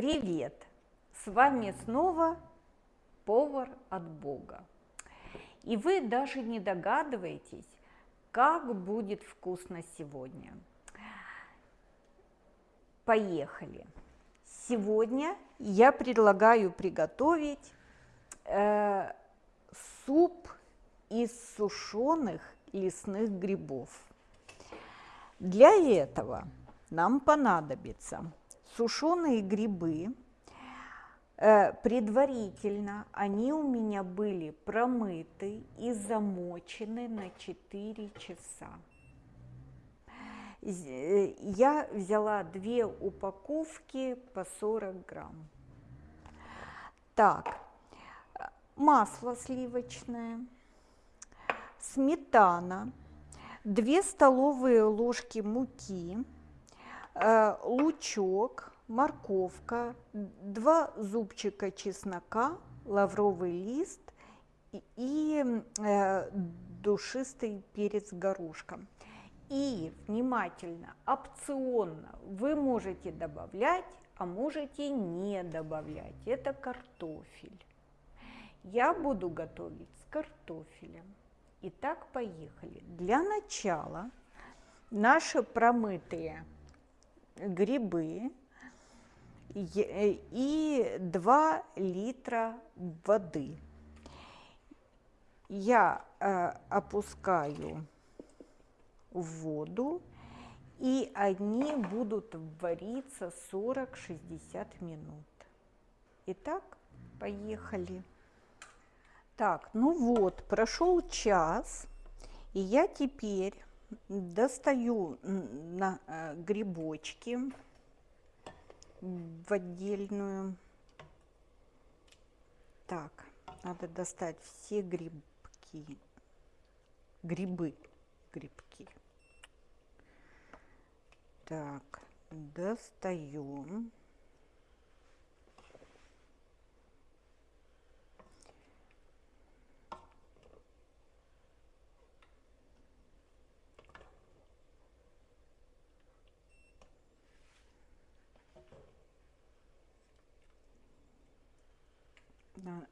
Привет! С вами снова повар от Бога. И вы даже не догадываетесь, как будет вкусно сегодня. Поехали! Сегодня я предлагаю приготовить э, суп из сушеных лесных грибов. Для этого нам понадобится сушеные грибы. Э, предварительно они у меня были промыты и замочены на 4 часа. Э, я взяла две упаковки по 40 грамм. Так, масло сливочное, сметана, 2 столовые ложки муки, э, лучок, морковка, 2 зубчика чеснока, лавровый лист и э, душистый перец горошком. И внимательно, опционно вы можете добавлять, а можете не добавлять. Это картофель. Я буду готовить с картофелем. Итак, поехали. Для начала наши промытые грибы и 2 литра воды. Я э, опускаю в воду, и они будут вариться 40-60 минут. Итак, поехали. Так, ну вот, прошел час, и я теперь достаю на э, грибочки в отдельную. Так, надо достать все грибки, грибы, грибки. Так, достаем.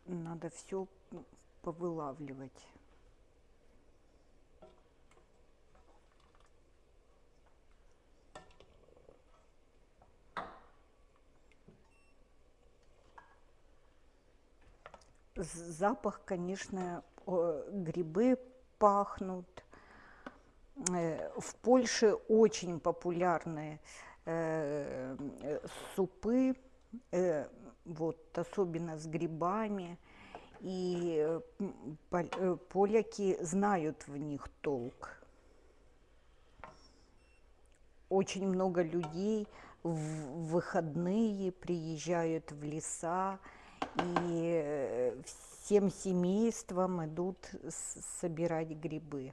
Надо все повылавливать. Запах, конечно, грибы пахнут. Э, в Польше очень популярны э, супы э, вот, особенно с грибами. И э, э, поляки знают в них толк. Очень много людей в выходные приезжают в леса и э, всем семейством идут собирать грибы.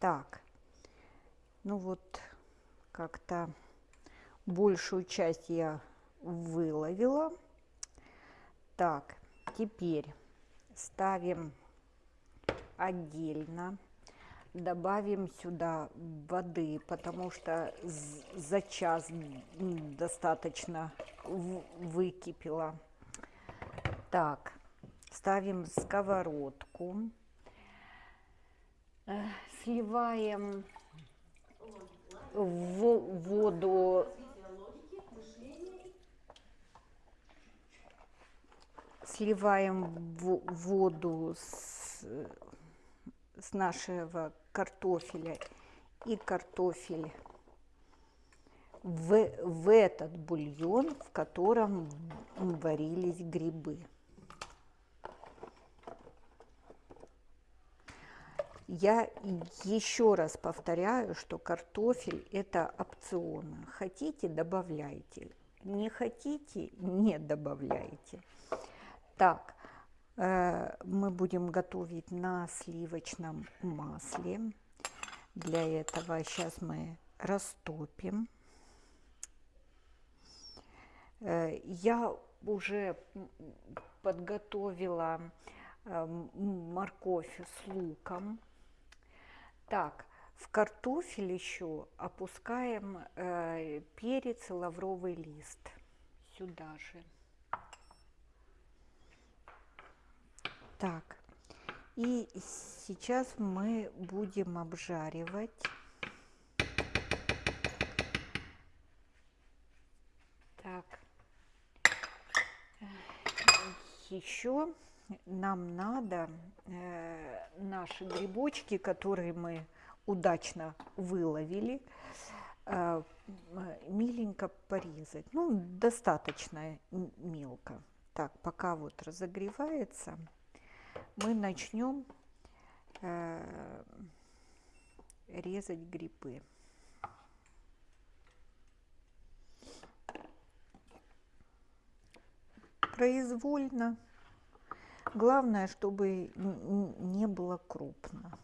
Так, ну вот, как-то большую часть я выловила. Так, теперь ставим отдельно. Добавим сюда воды, потому что за час достаточно выкипело. Так, ставим сковородку. Э, сливаем в воду сливаем воду с, с нашего картофеля и картофель в, в этот бульон, в котором варились грибы. Я еще раз повторяю, что картофель это опционно. Хотите, добавляйте. Не хотите, не добавляйте. Так, э, мы будем готовить на сливочном масле. Для этого сейчас мы растопим. Э, я уже подготовила э, морковь с луком. Так, В картофель еще опускаем э, перец и лавровый лист сюда же. Так, и сейчас мы будем обжаривать. Так, еще нам надо э, наши грибочки, которые мы удачно выловили, э, миленько порезать. Ну, достаточно мелко. Так, пока вот разогревается, мы начнем э, резать грибы. Произвольно. Главное, чтобы не было крупно.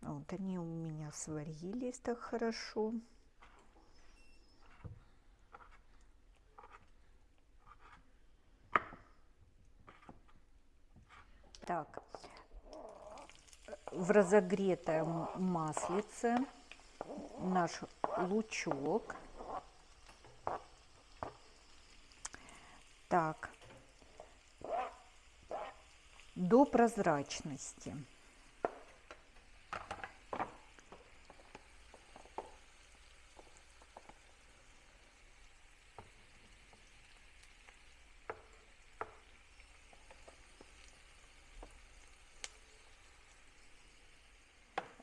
Вот они у меня сварились так хорошо. Так, в разогретое маслице наш лучок. Так, до прозрачности.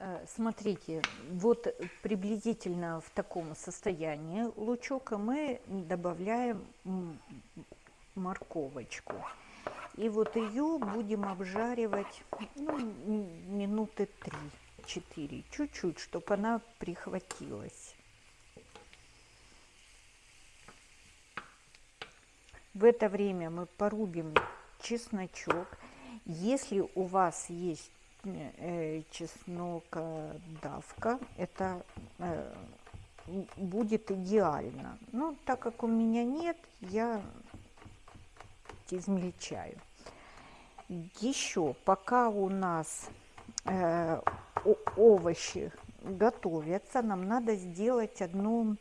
Э, смотрите, вот приблизительно в таком состоянии лучока мы добавляем морковочку. И вот ее будем обжаривать ну, минуты 3-4, чуть-чуть, чтобы она прихватилась. В это время мы порубим чесночок. Если у вас есть э, чеснок давка, это э, будет идеально. Но так как у меня нет, я измельчаю. Еще пока у нас э, овощи готовятся, нам надо сделать одну,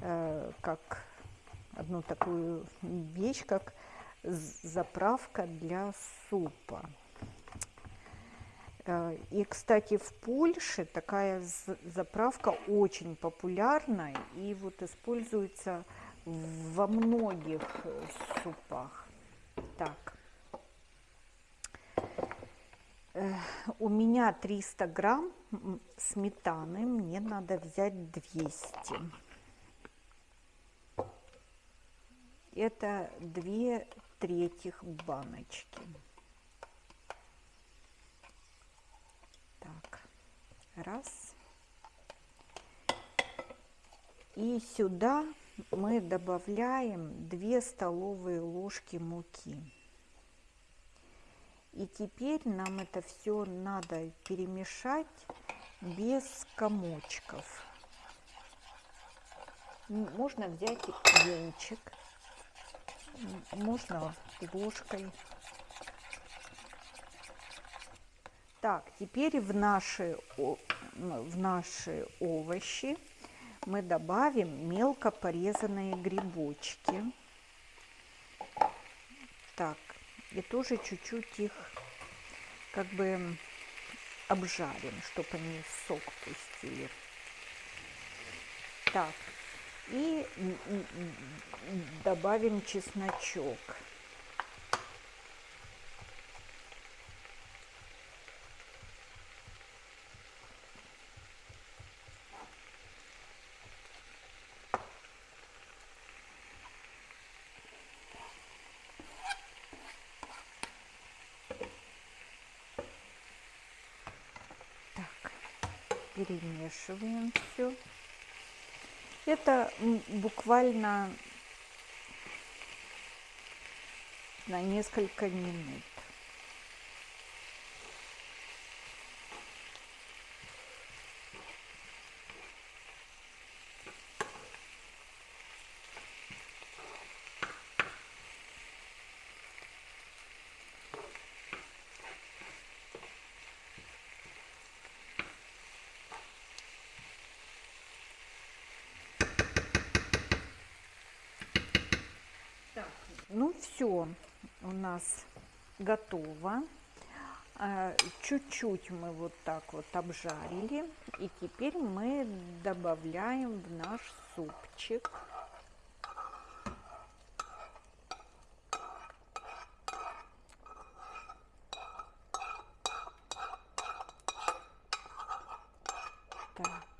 э, как одну такую вещь, как заправка для супа. Э, и, кстати, в Польше такая заправка очень популярна и вот используется во многих супах. Так, у меня 300 грамм сметаны, мне надо взять 200. Это 2 третьих баночки. Так, раз. И сюда мы добавляем 2 столовые ложки муки. И теперь нам это все надо перемешать без комочков. Можно взять венчик, можно ложкой. Так, теперь в наши, в наши овощи мы добавим мелко порезанные грибочки. Так, и тоже чуть-чуть их как бы обжарим, чтобы они сок пустили. Так, и добавим чесночок. Перемешиваем все. Это буквально на несколько минут. Ну все, у нас готово. А, чуть-чуть мы вот так вот обжарили. И теперь мы добавляем в наш супчик. Так.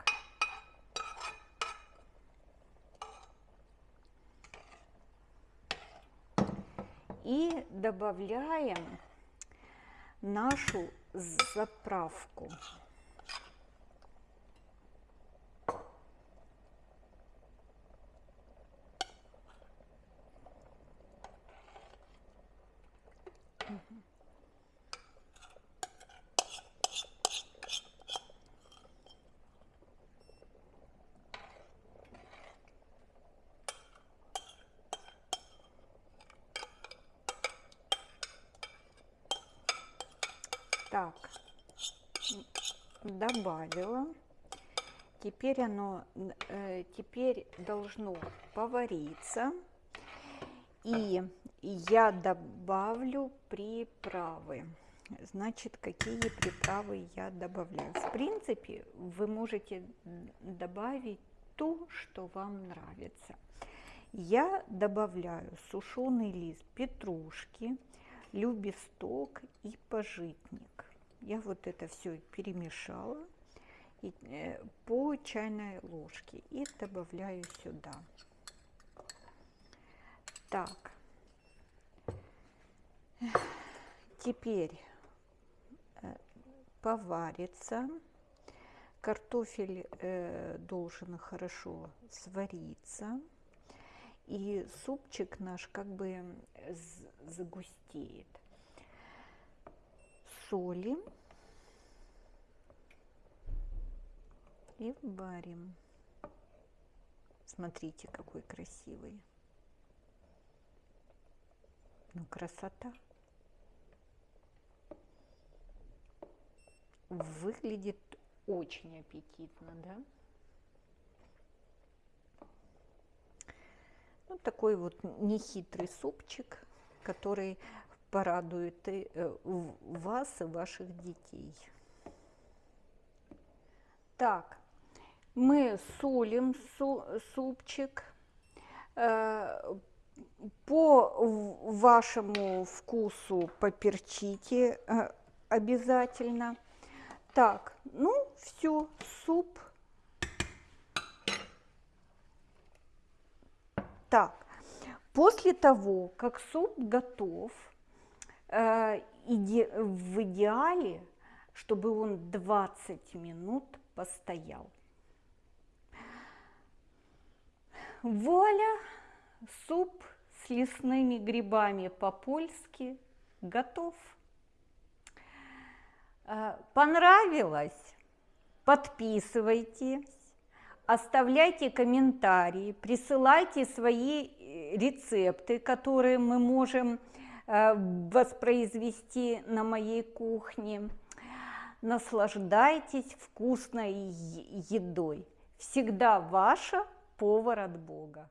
И добавляем нашу заправку. Так, добавила. Теперь оно, э, теперь должно повариться. И я добавлю приправы. Значит, какие приправы я добавляю? В принципе, вы можете добавить то, что вам нравится. Я добавляю сушеный лист петрушки, любесток и пожитник. Я вот это все перемешала и, э, по чайной ложке и добавляю сюда. Так, теперь э, поварится. Картофель э, должен хорошо свариться и супчик наш как бы загустеет. Солим и варим. Смотрите, какой красивый. Ну, красота. Выглядит очень аппетитно, да? Ну, такой вот нехитрый супчик, который порадует и э, вас и ваших детей. Так, мы солим супчик. Э, по вашему вкусу поперчите э, обязательно. Так, ну все, суп Так, после того, как суп готов, иде, в идеале, чтобы он 20 минут постоял. Вуаля! Суп с лесными грибами по-польски готов. Э, понравилось? Подписывайтесь оставляйте комментарии, присылайте свои э, рецепты, которые мы можем э, воспроизвести на моей кухне. Наслаждайтесь вкусной едой. Всегда ваша повар от Бога.